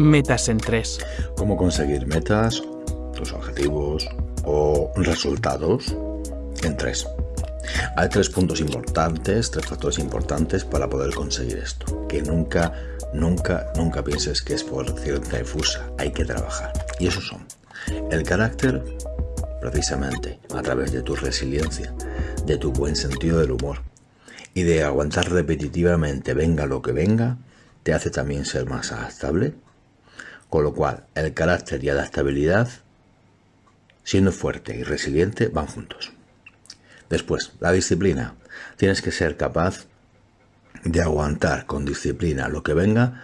Metas en 3. Cómo conseguir metas, tus objetivos o resultados en 3. Hay tres puntos importantes, tres factores importantes para poder conseguir esto. Que nunca, nunca, nunca pienses que es por cierta difusa. Hay que trabajar. Y esos son el carácter, precisamente a través de tu resiliencia, de tu buen sentido del humor y de aguantar repetitivamente venga lo que venga, te hace también ser más adaptable. Con lo cual, el carácter y adaptabilidad, siendo fuerte y resiliente, van juntos. Después, la disciplina. Tienes que ser capaz de aguantar con disciplina lo que venga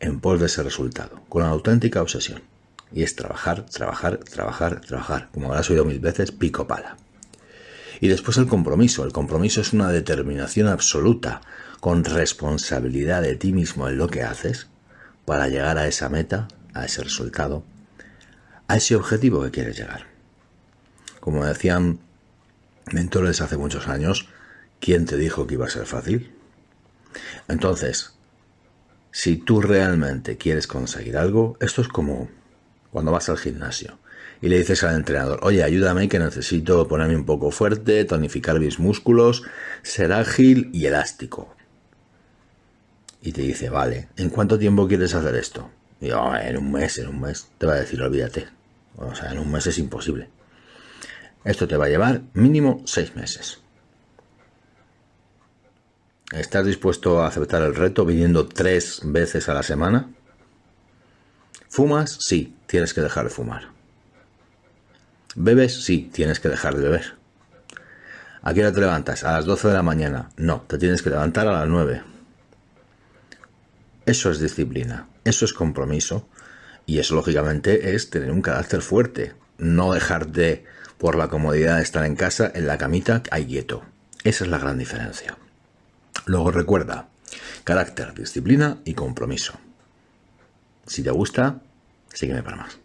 en pos de ese resultado, con una auténtica obsesión. Y es trabajar, trabajar, trabajar, trabajar. Como habrás oído mil veces, pico pala. Y después el compromiso. El compromiso es una determinación absoluta, con responsabilidad de ti mismo en lo que haces, para llegar a esa meta, a ese resultado, a ese objetivo que quieres llegar. Como decían mentores hace muchos años, ¿quién te dijo que iba a ser fácil? Entonces, si tú realmente quieres conseguir algo, esto es como cuando vas al gimnasio y le dices al entrenador, oye, ayúdame que necesito ponerme un poco fuerte, tonificar mis músculos, ser ágil y elástico. Y te dice, vale, ¿en cuánto tiempo quieres hacer esto? Y yo, en un mes, en un mes. Te va a decir, olvídate. O sea, en un mes es imposible. Esto te va a llevar mínimo seis meses. ¿Estás dispuesto a aceptar el reto viniendo tres veces a la semana? ¿Fumas? Sí, tienes que dejar de fumar. ¿Bebes? Sí, tienes que dejar de beber. ¿A qué hora te levantas? A las 12 de la mañana. No, te tienes que levantar a las 9. Eso es disciplina, eso es compromiso y eso lógicamente es tener un carácter fuerte, no dejarte por la comodidad de estar en casa, en la camita, ahí quieto. Esa es la gran diferencia. Luego recuerda, carácter, disciplina y compromiso. Si te gusta, sígueme para más.